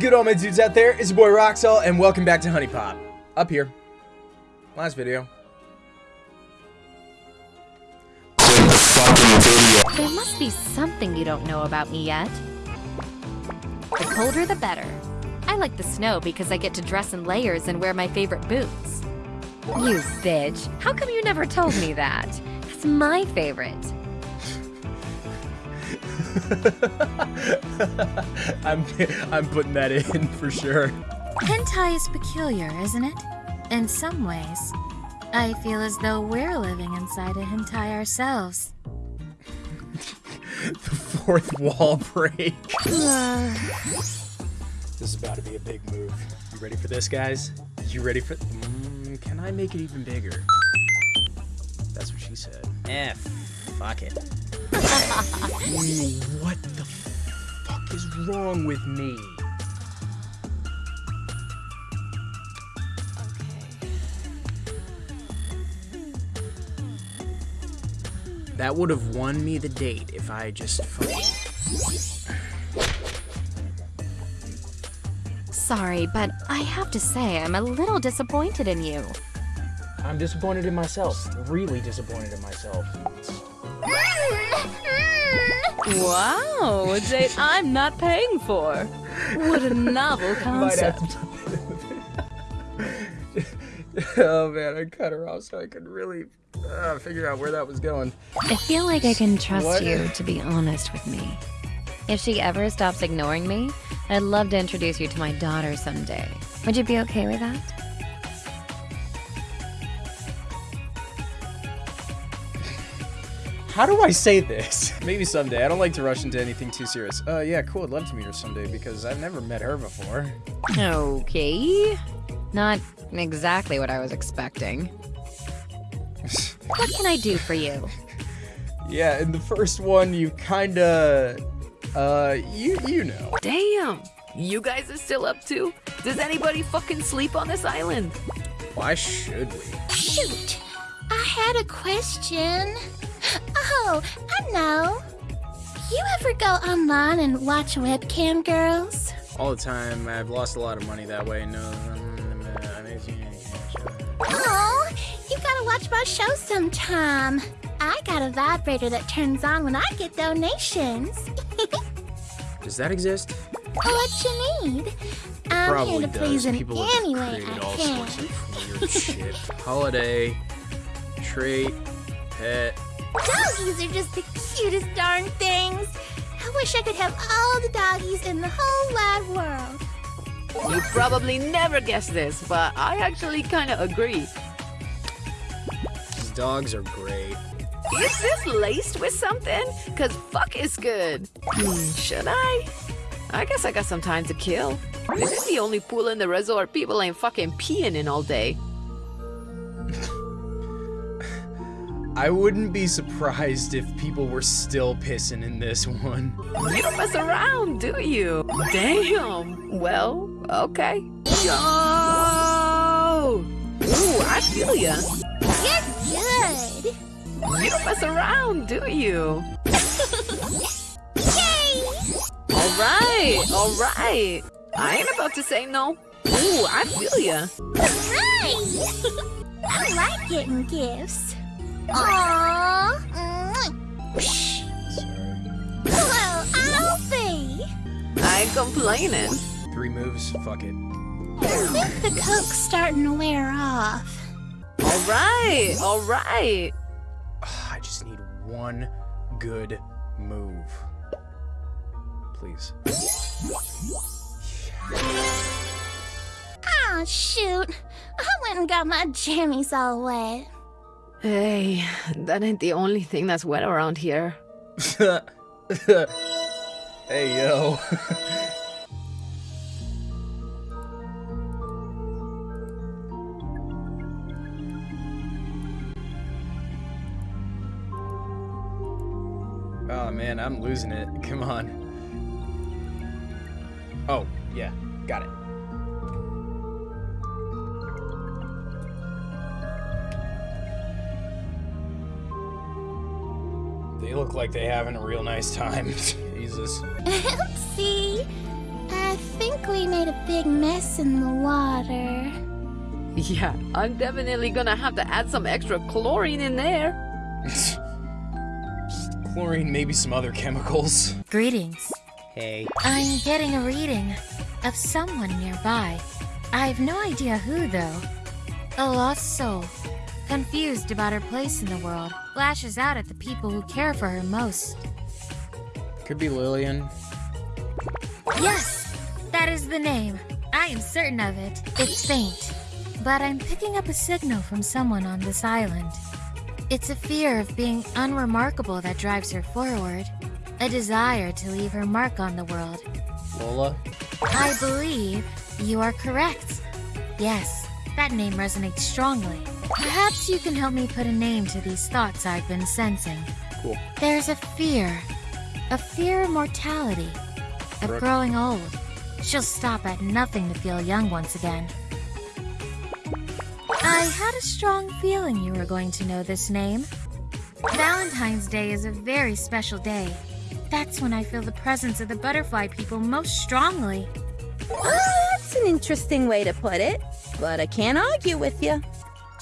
good, all my dudes out there? It's your boy Roxel, and welcome back to HuniePop. Up here. Last video. There must be something you don't know about me yet. The colder the better. I like the snow because I get to dress in layers and wear my favorite boots. You bitch. How come you never told me that? That's my favorite. I'm I'm putting that in for sure. Hentai is peculiar, isn't it? In some ways. I feel as though we're living inside a hentai ourselves. the fourth wall break. this is about to be a big move. You ready for this, guys? You ready for? Mm, can I make it even bigger? That's what she said. Eh, fuck it. What the fuck is wrong with me? That would have won me the date if I just fucking... Sorry, but I have to say I'm a little disappointed in you. I'm disappointed in myself. Really disappointed in myself. Wow, a date I'm not paying for. What a novel concept. oh man, I cut her off so I could really uh, figure out where that was going. I feel like I can trust What? you to be honest with me. If she ever stops ignoring me, I'd love to introduce you to my daughter someday. Would you be okay with that? How do I say this? Maybe someday. I don't like to rush into anything too serious. Uh, yeah, cool. I'd love to meet her someday because I've never met her before. Okay. Not exactly what I was expecting. What can I do for you? Yeah, in the first one, you kinda, uh, you you know. Damn, you guys are still up too? Does anybody fucking sleep on this island? Why should we? Shoot! I had a question. Oh, I know. You ever go online and watch webcam girls? All the time. I've lost a lot of money that way. No. Oh, you gotta watch my show sometime. I got a vibrator that turns on when I get donations. Does that exist? Oh, what you need? I'm Probably here to does. please in People any have way created I all can. sorts of weird shit. Holiday, trait, pet. Doggies are just the cutest darn things. I wish I could have all the doggies in the whole wide world. You probably never guessed this, but I actually kind of agree. These dogs are great. Is this laced with something? Cause fuck is good. Hmm, should I? I guess I got some time to kill. This is the only pool in the resort people ain't fucking peeing in all day. I wouldn't be surprised if people were still pissing in this one. You don't mess around, do you? Damn. Well, okay. Yo! Ooh, I feel ya. You're good. You don't mess around, do you? Yay! All right, all right. I ain't about to say no. Ooh, I feel ya. Right. I like getting gifts. Aww. Mwah. Well, Alfie. I ain't complaining. Three moves, fuck it. I think the coke's starting to wear off. All right, all right. I just need one good move. Please. Oh, shoot. I went and got my jammies all wet. Hey, that ain't the only thing that's wet around here. hey, yo. oh man, I'm losing it. Come on. Oh, yeah, got it. They look like they're having a real nice time. Jesus. See? I think we made a big mess in the water. Yeah, I'm definitely gonna have to add some extra chlorine in there. Chlorine, maybe some other chemicals. Greetings. Hey. I'm getting a reading of someone nearby. I've no idea who, though. A lost soul, confused about her place in the world, lashes out at the people who care for her most. Could be Lillian. Yes, that is the name. I am certain of it. It's faint, but I'm picking up a signal from someone on this island. It's a fear of being unremarkable that drives her forward, a desire to leave her mark on the world. Lola? I believe you are correct. Yes, that name resonates strongly. Perhaps you can help me put a name to these thoughts I've been sensing. Cool. There's a fear. A fear of mortality. Of Brooke. growing old. She'll stop at nothing to feel young once again. I had a strong feeling you were going to know this name. Valentine's Day is a very special day. That's when I feel the presence of the butterfly people most strongly. That's an interesting way to put it, but I can't argue with you.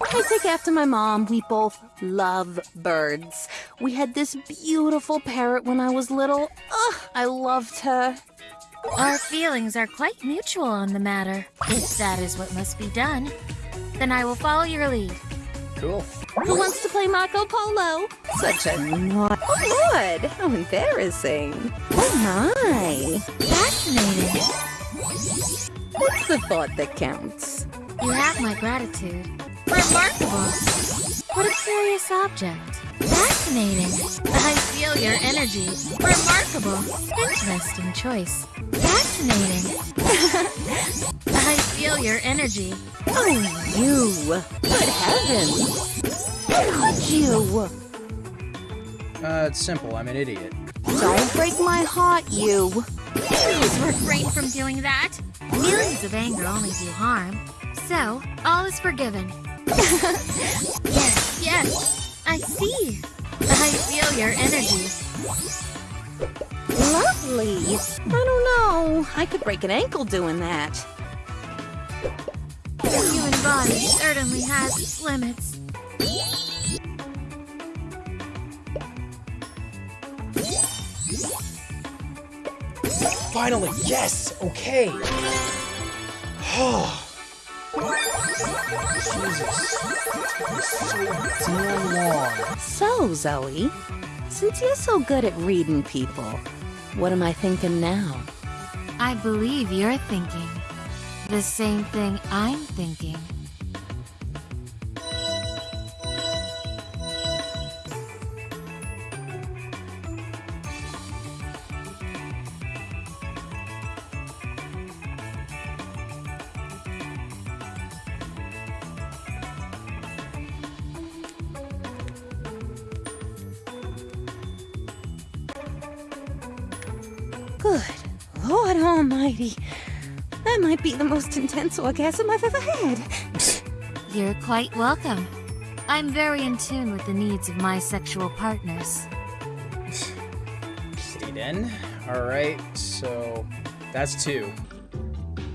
I take after my mom. We both love birds. We had this beautiful parrot when I was little. Ugh, I loved her. Our feelings are quite mutual on the matter. If that is what must be done, then I will follow your lead. Cool. Who wants to play Marco Polo? Such a naughty. Oh, Lord, how embarrassing. Oh, my. Fascinating. It's the thought that counts. You have my gratitude. Remarkable. What a curious object. Fascinating. I feel your energy. Remarkable. Interesting choice. Fascinating. I feel your energy. Oh, you. Good heavens. How could you? Uh, it's simple. I'm an idiot. Don't break my heart, you. Please refrain from doing that. Feelings of anger only do harm. So, all is forgiven. yes, yes. I see. I feel your energy. Lovely. I don't know. I could break an ankle doing that. The human body certainly has its limits. Finally, yes! Okay! Oh. So, Zoe, since you're so good at reading people, what am I thinking now? I believe you're thinking the same thing I'm thinking. Good Lord Almighty. That might be the most intense orgasm I've ever had. You're quite welcome. I'm very in tune with the needs of my sexual partners. Okay then. Alright, so that's two.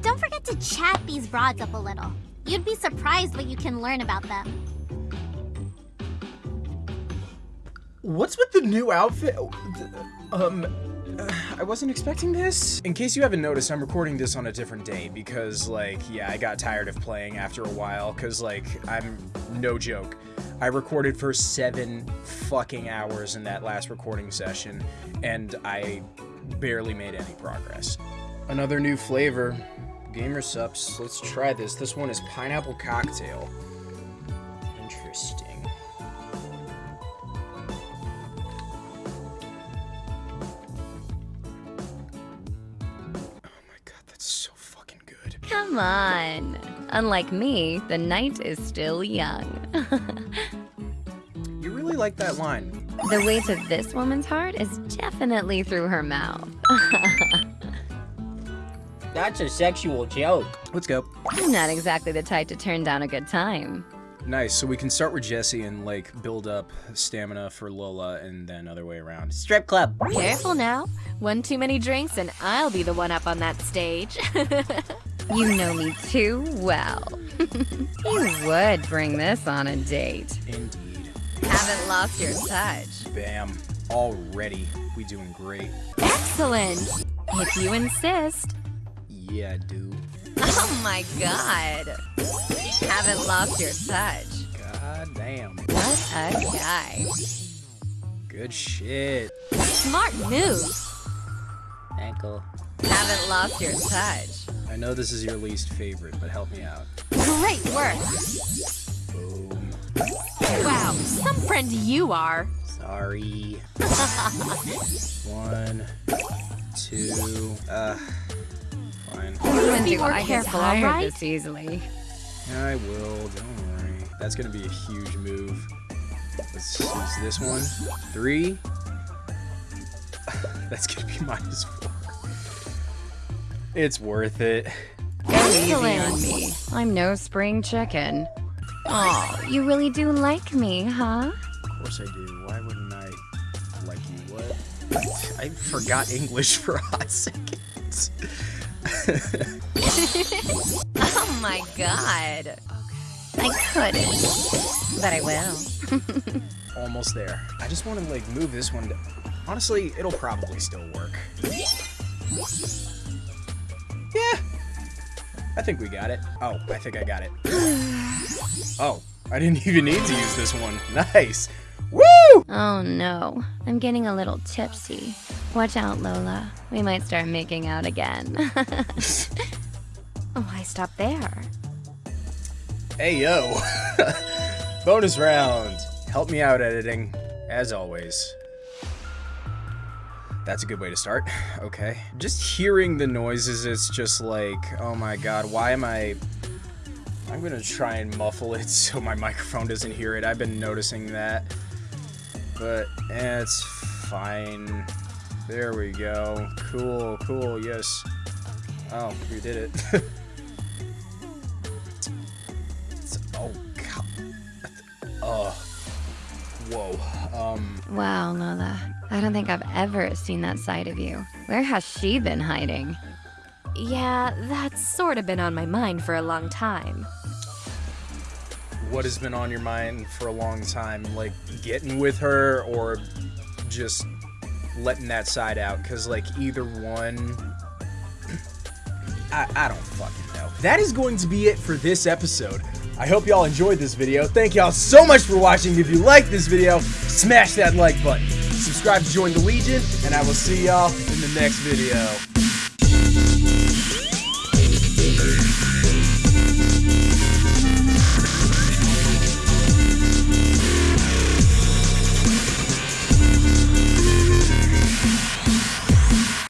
Don't forget to chat these broads up a little. You'd be surprised what you can learn about them. What's with the new outfit? Um, I wasn't expecting this. In case you haven't noticed, I'm recording this on a different day because, like, yeah, I got tired of playing after a while because, like, I'm no joke. I recorded for seven fucking hours in that last recording session and I barely made any progress. Another new flavor. Gamer Supps. Let's try this. This one is pineapple cocktail. Interesting. Come on. Unlike me, the night is still young. You really like that line. the way to this woman's heart is definitely through her mouth. That's a sexual joke. Let's go. I'm not exactly the type to turn down a good time. Nice. So we can start with Jessie and like build up stamina for Lola, and then other way around. Strip club. Careful now. One too many drinks and I'll be the one up on that stage. You know me too well. you would bring this on a date. Indeed. Haven't lost your touch. Bam. Already. We doing great. Excellent. If you insist. Yeah, I do. Oh my god. Haven't lost your touch. God damn. What a guy. Good shit. Smart move. Ankle. Haven't lost your touch. I know this is your least favorite, but help me out. Great work. Boom. Wow, some friend you are. Sorry. One, two, uh, fine. When Be do more I get careful, tired alright? this easily? I will, don't worry. That's gonna be a huge move. Let's use this one. Three. That's gonna be minus four. It's worth it. Go easy on me. I'm no spring chicken. Oh, you really do like me, huh? Of course I do. Why wouldn't I like you? What? I forgot English for a hot second. Oh my god. I couldn't. But I will. Almost there. I just want to like move this one. To... Honestly, it'll probably still work. I think we got it. Oh, I think I got it. Oh, I didn't even need to use this one. Nice. Woo! Oh no. I'm getting a little tipsy. Watch out, Lola. We might start making out again. Why stop there? Hey yo. Bonus round. Help me out editing, as always. That's a good way to start. Okay. Just hearing the noises, it's just like, oh my god, why am I... I'm gonna try and muffle it so my microphone doesn't hear it. I've been noticing that. But, eh, it's fine. There we go. Cool, cool, yes. Oh, we did it. Oh, god. Oh. Whoa. Um, wow, Lola. I don't think I've ever seen that side of you. Where has she been hiding? Yeah, that's sort of been on my mind for a long time. what has been on your mind for a long time? Like, getting with her or just letting that side out? Because, like, either one. I, I don't fucking know. That is going to be it for this episode. I hope y'all enjoyed this video. Thank y'all so much for watching. If you like this video, smash that like button. Subscribe to join the Legion, and I will see y'all in the next video.